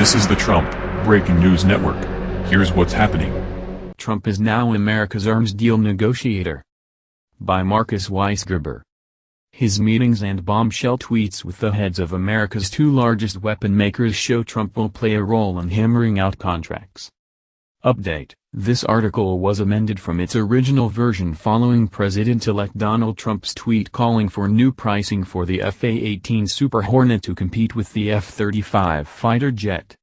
This is the Trump Breaking News Network. Here's what's happening. Trump is now America's arms deal negotiator. By Marcus Weisgerber. His meetings and bombshell tweets with the heads of America's two largest weapon makers show Trump will play a role in hammering out contracts. Update This article was amended from its original version following President-elect Donald Trump's tweet calling for new pricing for the F-A-18 Super Hornet to compete with the F-35 fighter jet.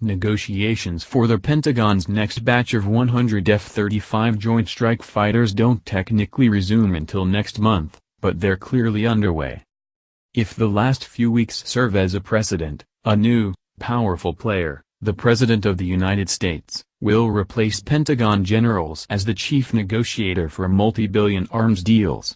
Negotiations for the Pentagon's next batch of 100 F-35 Joint Strike Fighters don't technically resume until next month, but they're clearly underway. If the last few weeks serve as a precedent, a new, powerful player, the President of the United States, will replace Pentagon generals as the chief negotiator for multi-billion arms deals.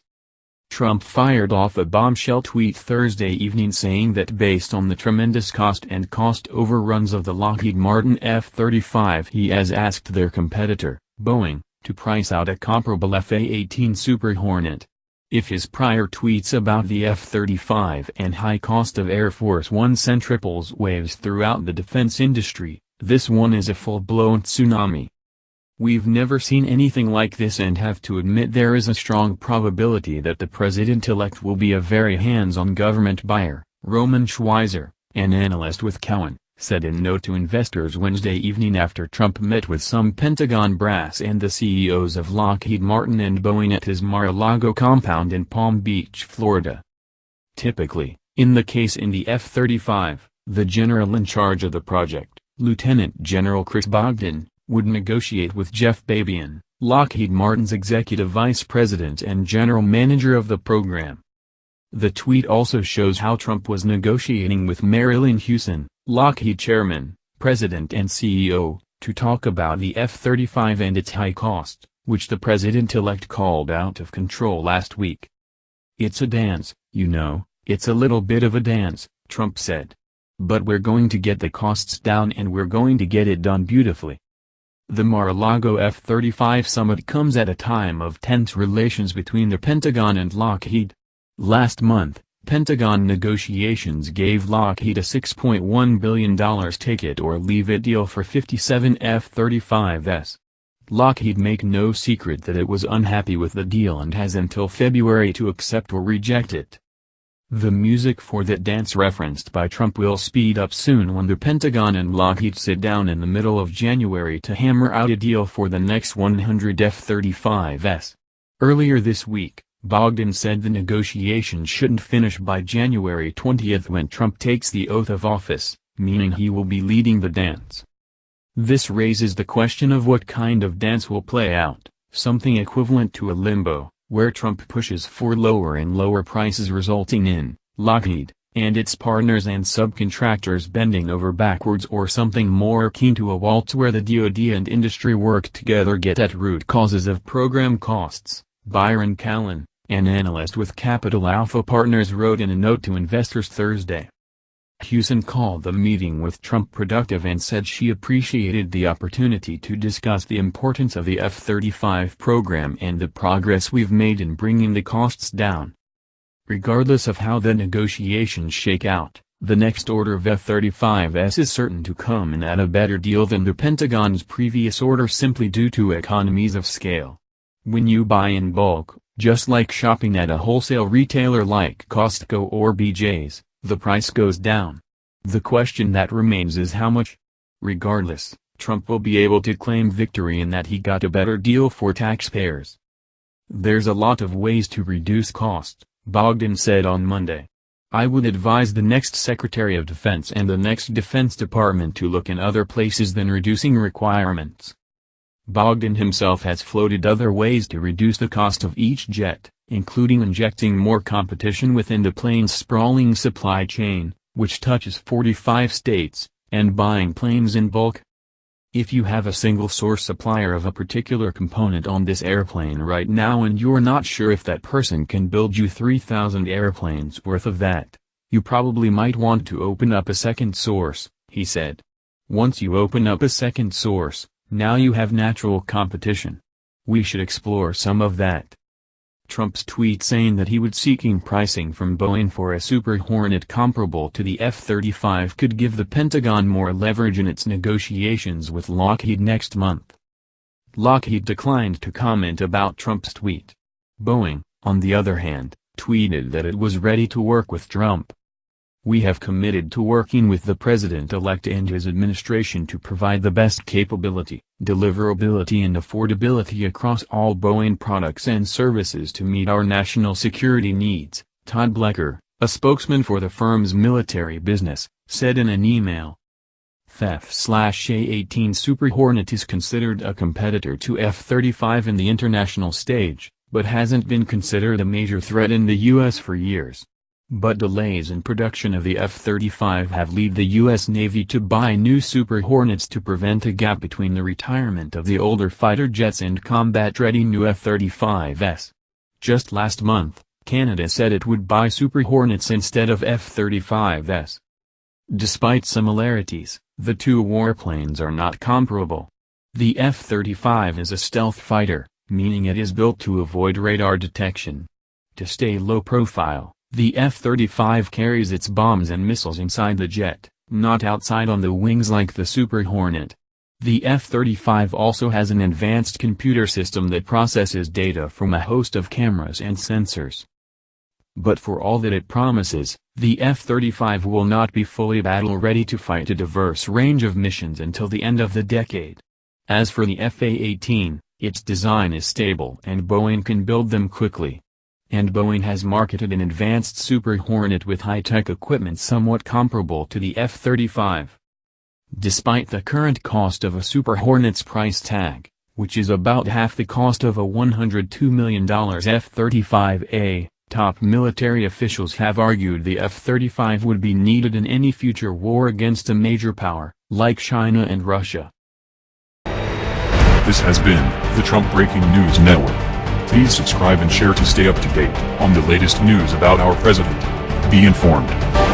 Trump fired off a bombshell tweet Thursday evening saying that based on the tremendous cost and cost overruns of the Lockheed Martin F-35 he has asked their competitor, Boeing, to price out a comparable F-A-18 Super Hornet. If his prior tweets about the F-35 and high cost of Air Force One sent ripples waves throughout the defense industry, this one is a full-blown tsunami. We've never seen anything like this and have to admit there is a strong probability that the president-elect will be a very hands-on government buyer, Roman Schweizer, an analyst with Cowen, said in note to investors Wednesday evening after Trump met with some Pentagon brass and the CEOs of Lockheed Martin and Boeing at his Mar-a-Lago compound in Palm Beach, Florida. Typically, in the case in the F-35, the general in charge of the project, Lieutenant General Chris Bogdan, would negotiate with Jeff Babione, Lockheed Martin's executive vice president and general manager of the program. The tweet also shows how Trump was negotiating with Marillyn Hewson, Lockheed chairman, president and CEO, to talk about the F-35 and its high cost, which the president-elect called out of control last week. It's a dance, you know, it's a little bit of a dance, Trump said. But we're going to get the costs down and we're going to get it done beautifully. The Mar-a-Lago F-35 summit comes at a time of tense relations between the Pentagon and Lockheed. Last month, Pentagon negotiations gave Lockheed a $6.1 billion take-it-or-leave-it deal for 57 F-35s. Lockheed make no secret that it was unhappy with the deal and has until February to accept or reject it. The music for that dance referenced by Trump will speed up soon when the Pentagon and Lockheed sit down in the middle of January to hammer out a deal for the next 100 F-35s. Earlier this week, Bogdan said the negotiations shouldn't finish by January 20 when Trump takes the oath of office, meaning he will be leading the dance. This raises the question of what kind of dance will play out, something equivalent to a limbo where Trump pushes for lower and lower prices resulting in, Lockheed, and its partners and subcontractors bending over backwards or something more akin to a waltz where the DoD and industry work together get at root causes of program costs, Byron Callan, an analyst with Capital Alpha Partners wrote in a note to investors Thursday. Hewson called the meeting with Trump productive and said she appreciated the opportunity to discuss the importance of the F-35 program and the progress we've made in bringing the costs down. Regardless of how the negotiations shake out, the next order of F-35s is certain to come in at a better deal than the Pentagon's previous order simply due to economies of scale. When you buy in bulk, just like shopping at a wholesale retailer like Costco or BJ's, the price goes down. The question that remains is how much? Regardless, Trump will be able to claim victory in that he got a better deal for taxpayers. There's a lot of ways to reduce cost, Bogdan said on Monday. I would advise the next Secretary of Defense and the next Defense Department to look in other places than reducing requirements. Bogdan himself has floated other ways to reduce the cost of each jet including injecting more competition within the plane's sprawling supply chain, which touches 45 states, and buying planes in bulk. If you have a single source supplier of a particular component on this airplane right now and you're not sure if that person can build you 3,000 airplanes worth of that, you probably might want to open up a second source, he said. Once you open up a second source, now you have natural competition. We should explore some of that. Trump's tweet saying that he would seeking pricing from Boeing for a Super Hornet comparable to the F-35 could give the Pentagon more leverage in its negotiations with Lockheed next month. Lockheed declined to comment about Trump's tweet. Boeing, on the other hand, tweeted that it was ready to work with Trump. We have committed to working with the president-elect and his administration to provide the best capability, deliverability and affordability across all Boeing products and services to meet our national security needs, Todd Blecher, a spokesman for the firm's military business, said in an email. F-A-18 Super Hornet is considered a competitor to F-35 in the international stage, but hasn't been considered a major threat in the U.S. for years. But delays in production of the F-35 have led the U.S. Navy to buy new Super Hornets to prevent a gap between the retirement of the older fighter jets and combat-ready new F-35s. Just last month, Canada said it would buy Super Hornets instead of F-35s. Despite similarities, the two warplanes are not comparable. The F-35 is a stealth fighter, meaning it is built to avoid radar detection. To stay low profile, the F-35 carries its bombs and missiles inside the jet, not outside on the wings like the Super Hornet. The F-35 also has an advanced computer system that processes data from a host of cameras and sensors. But for all that it promises, the F-35 will not be fully battle-ready to fight a diverse range of missions until the end of the decade. As for the F-A-18, its design is stable and Boeing can build them quickly and Boeing has marketed an advanced Super Hornet with high-tech equipment somewhat comparable to the F-35. Despite the current cost of a Super Hornet's price tag, which is about half the cost of a $102 million F-35A, top military officials have argued the F-35 would be needed in any future war against a major power, like China and Russia. This has been the Trump Breaking News Network. Please subscribe and share to stay up to date on the latest news about our president. Be informed.